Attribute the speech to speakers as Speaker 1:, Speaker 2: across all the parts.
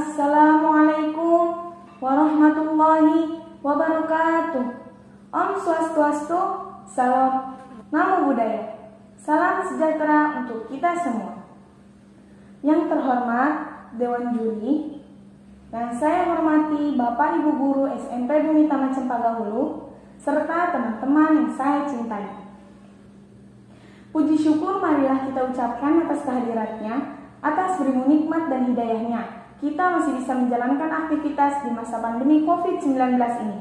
Speaker 1: Assalamualaikum warahmatullahi wabarakatuh. Om Swastiastu, salam namo budaya. Salam sejahtera untuk kita semua. Yang terhormat Dewan Juri, yang saya hormati Bapak Ibu Guru SMP Bumi Taman Cempaka Hulu, serta teman-teman yang saya cintai. Puji syukur marilah kita ucapkan atas kehadiratnya, atas berimu nikmat dan hidayahnya kita masih bisa menjalankan aktivitas di masa pandemi COVID-19 ini.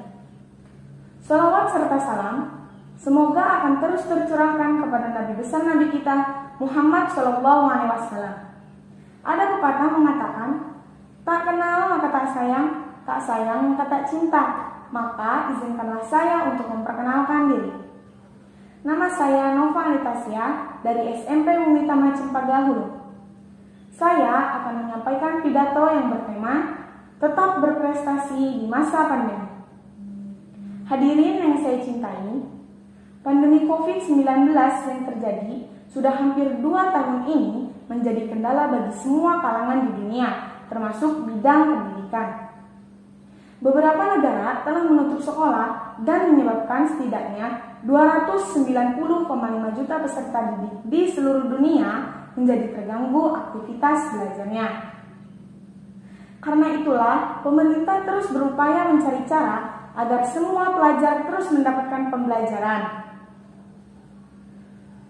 Speaker 1: Salawat serta salam semoga akan terus tercurahkan kepada Nabi besar Nabi kita Muhammad Shallallahu Alaihi Wasallam. Ada pepatah mengatakan, tak kenal maka tak sayang, tak sayang maka tak cinta. Maka izinkanlah saya untuk memperkenalkan diri. Nama saya Nova Anitasia dari SMP Mumi Taman Cempaka Hulu. Saya akan menyampaikan pidato yang bertema Tetap berprestasi di masa pandemi. Hadirin yang saya cintai, pandemi COVID-19 yang terjadi sudah hampir dua tahun ini menjadi kendala bagi semua kalangan di dunia, termasuk bidang pendidikan. Beberapa negara telah menutup sekolah dan menyebabkan setidaknya 290,5 juta peserta didik di seluruh dunia menjadi terganggu aktivitas belajarnya. Karena itulah, pemerintah terus berupaya mencari cara agar semua pelajar terus mendapatkan pembelajaran.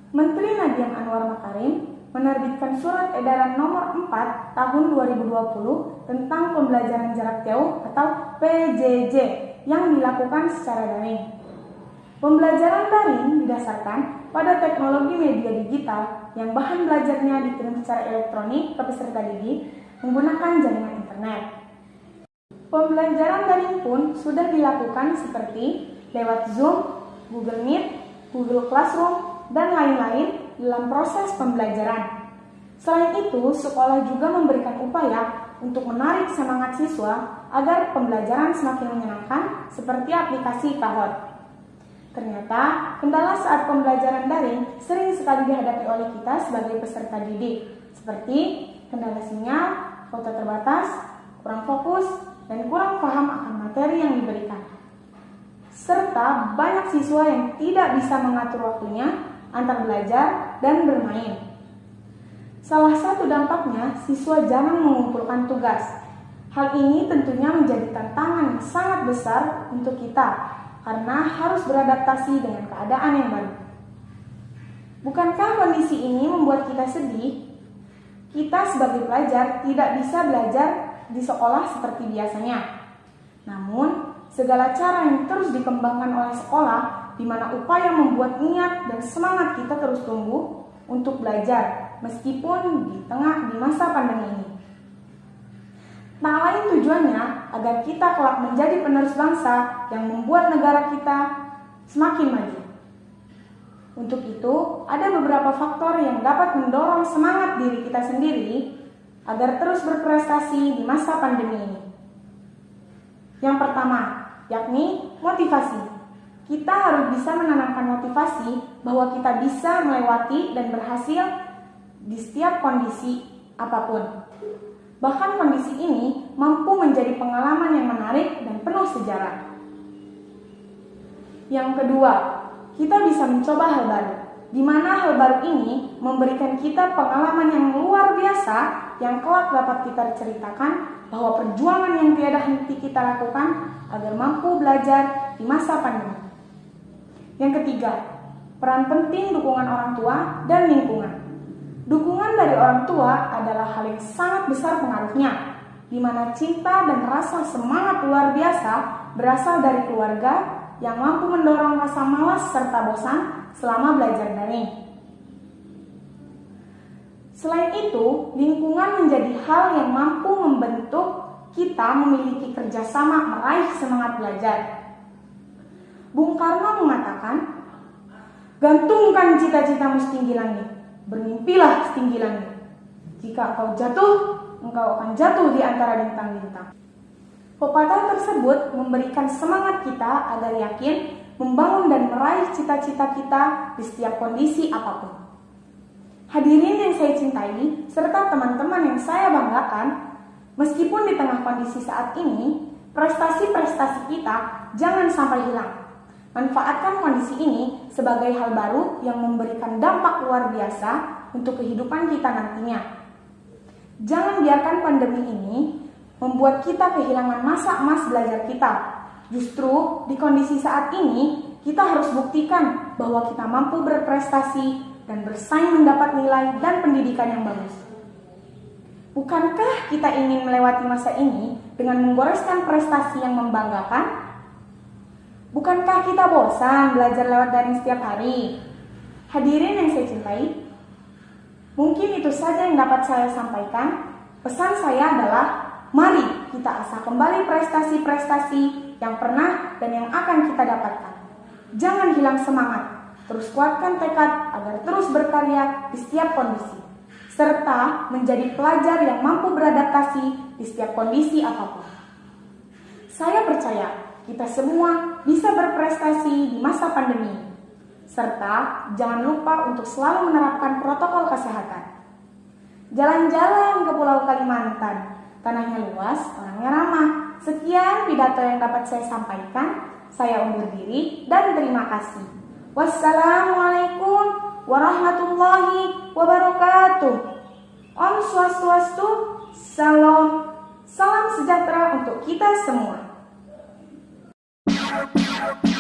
Speaker 1: Menteri Nadiem Anwar Makarim menerbitkan surat edaran nomor 4 tahun 2020 tentang pembelajaran jarak jauh atau PJJ yang dilakukan secara daring. Pembelajaran daring didasarkan pada teknologi media digital yang bahan belajarnya dikirim secara elektronik ke peserta didik menggunakan jaringan internet. Pembelajaran daring pun sudah dilakukan seperti lewat Zoom, Google Meet, Google Classroom, dan lain-lain dalam proses pembelajaran. Selain itu, sekolah juga memberikan upaya untuk menarik semangat siswa agar pembelajaran semakin menyenangkan seperti aplikasi Kahoot. Ternyata, kendala saat pembelajaran daring sering sekali dihadapi oleh kita sebagai peserta didik, seperti kendala sinyal, foto terbatas, kurang fokus, dan kurang paham akan materi yang diberikan. Serta banyak siswa yang tidak bisa mengatur waktunya antar belajar dan bermain. Salah satu dampaknya, siswa jarang mengumpulkan tugas. Hal ini tentunya menjadi tantangan yang sangat besar untuk kita karena harus beradaptasi dengan keadaan yang baru. Bukankah kondisi ini membuat kita sedih? Kita sebagai pelajar tidak bisa belajar di sekolah seperti biasanya. Namun, segala cara yang terus dikembangkan oleh sekolah, di mana upaya membuat niat dan semangat kita terus tumbuh untuk belajar, meskipun di tengah di masa pandemi ini. Tak lain tujuannya agar kita kelak menjadi penerus bangsa yang membuat negara kita semakin maju. Untuk itu, ada beberapa faktor yang dapat mendorong semangat diri kita sendiri agar terus berprestasi di masa pandemi ini. Yang pertama, yakni motivasi. Kita harus bisa menanamkan motivasi bahwa kita bisa melewati dan berhasil di setiap kondisi apa pun. Bahkan kondisi ini mampu menjadi pengalaman yang menarik dan penuh sejarah. Yang kedua, kita bisa mencoba hal baru, di mana hal baru ini memberikan kita pengalaman yang luar biasa yang kelak dapat kita ceritakan bahwa perjuangan yang tiada henti kita lakukan agar mampu belajar di masa pandemi. Yang ketiga, peran penting dukungan orang tua dan lingkungan. Dukungan dari orang tua adalah hal yang sangat besar pengaruhnya, di mana cinta dan rasa semangat luar biasa berasal dari keluarga yang mampu mendorong rasa malas serta bosan selama belajar daring. Selain itu, lingkungan menjadi hal yang mampu membentuk kita memiliki kerjasama meraih semangat belajar. Bung Karno mengatakan, gantungkan cita-citamu setinggi langit bermimpilah setinggi langit. Jika kau jatuh, engkau akan jatuh di antara bintang-bintang. Pepatah tersebut memberikan semangat kita agar yakin membangun dan meraih cita-cita kita di setiap kondisi apa pun. Hadirin yang saya cintai, serta teman-teman yang saya banggakan, Meskipun di tengah kondisi saat ini, prestasi-prestasi kita jangan sampai hilang. Manfaatkan kondisi ini sebagai hal baru yang memberikan dampak luar biasa untuk kehidupan kita nantinya. Jangan biarkan pandemi ini membuat kita kehilangan masa emas belajar kita. Justru di kondisi saat ini, kita harus buktikan bahwa kita mampu berprestasi dan bersaing mendapat nilai dan pendidikan yang bagus. Bukankah kita ingin melewati masa ini dengan menggoreskan prestasi yang membanggakan? Bukankah kita bosan belajar lewat daring setiap hari? Hadirin yang saya cintai, mungkin itu saja yang dapat saya sampaikan. Pesan saya adalah, mari kita asah kembali prestasi-prestasi yang pernah dan yang akan kita dapatkan. Jangan hilang semangat, terus kuatkan tekad agar terus berkarya di setiap kondisi serta menjadi pelajar yang mampu beradaptasi di setiap kondisi apa pun. Saya percaya kita semua bisa berprestasi di masa pandemi, serta jangan lupa untuk selalu menerapkan protokol kesehatan. Jalan-jalan ke Pulau Kalimantan, tanahnya luas, orangnya ramah. Sekian pidato yang dapat saya sampaikan. Saya undur diri dan terima kasih. Wassalamualaikum warahmatullahi wabarakatuh. Om Swastiastu, Salam, salam sejahtera untuk kita semua. Thank.